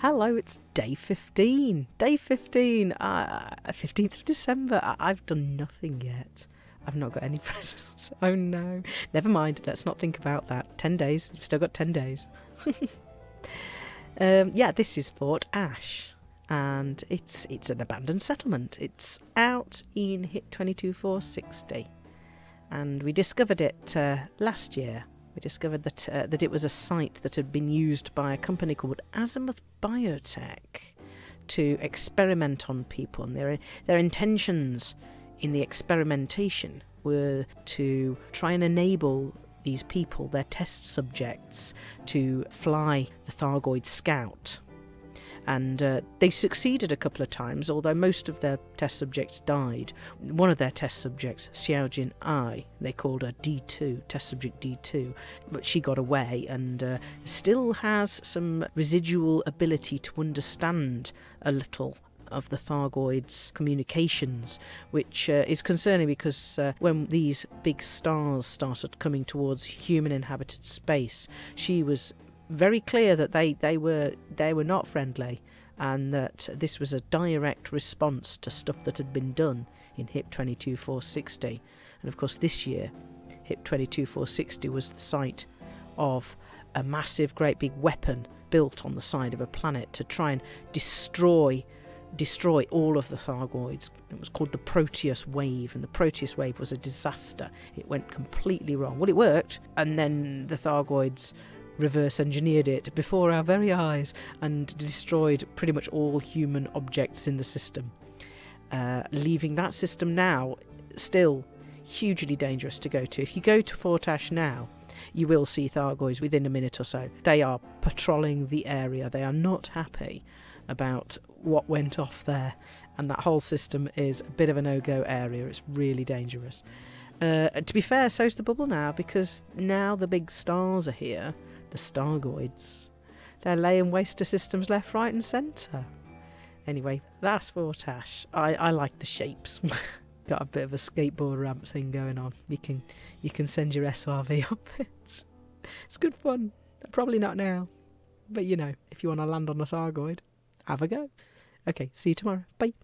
Hello, it's day 15. Day 15. Uh, 15th of December. I- I've done nothing yet. I've not got any presents. Oh no. Never mind. Let's not think about that. 10 days. You've still got 10 days. um, yeah, this is Fort Ash. And it's it's an abandoned settlement. It's out in HIP 22460. And we discovered it uh, last year we discovered that uh, that it was a site that had been used by a company called Azimuth Biotech to experiment on people, and their their intentions in the experimentation were to try and enable these people, their test subjects, to fly the Thargoid Scout and uh, they succeeded a couple of times, although most of their test subjects died. One of their test subjects, Xiaojin Ai, they called her D2, test subject D2, but she got away and uh, still has some residual ability to understand a little of the Thargoids' communications, which uh, is concerning because uh, when these big stars started coming towards human inhabited space, she was very clear that they, they were they were not friendly and that this was a direct response to stuff that had been done in HIP 22460. And of course, this year, HIP 22460 was the site of a massive, great big weapon built on the side of a planet to try and destroy destroy all of the Thargoids. It was called the Proteus Wave, and the Proteus Wave was a disaster. It went completely wrong. Well, it worked, and then the Thargoids reverse engineered it before our very eyes and destroyed pretty much all human objects in the system. Uh, leaving that system now still hugely dangerous to go to. If you go to Fort Ash now, you will see Thargoids within a minute or so. They are patrolling the area. They are not happy about what went off there, and that whole system is a bit of a no-go area. It's really dangerous. Uh, to be fair, so's the bubble now because now the big stars are here the Stargoids. They're laying waste to systems left, right, and centre. Anyway, that's Fort Ash. I, I like the shapes. Got a bit of a skateboard ramp thing going on. You can you can send your SRV up it. It's good fun. Probably not now, but you know, if you want to land on a Thargoid, have a go. Okay, see you tomorrow. Bye.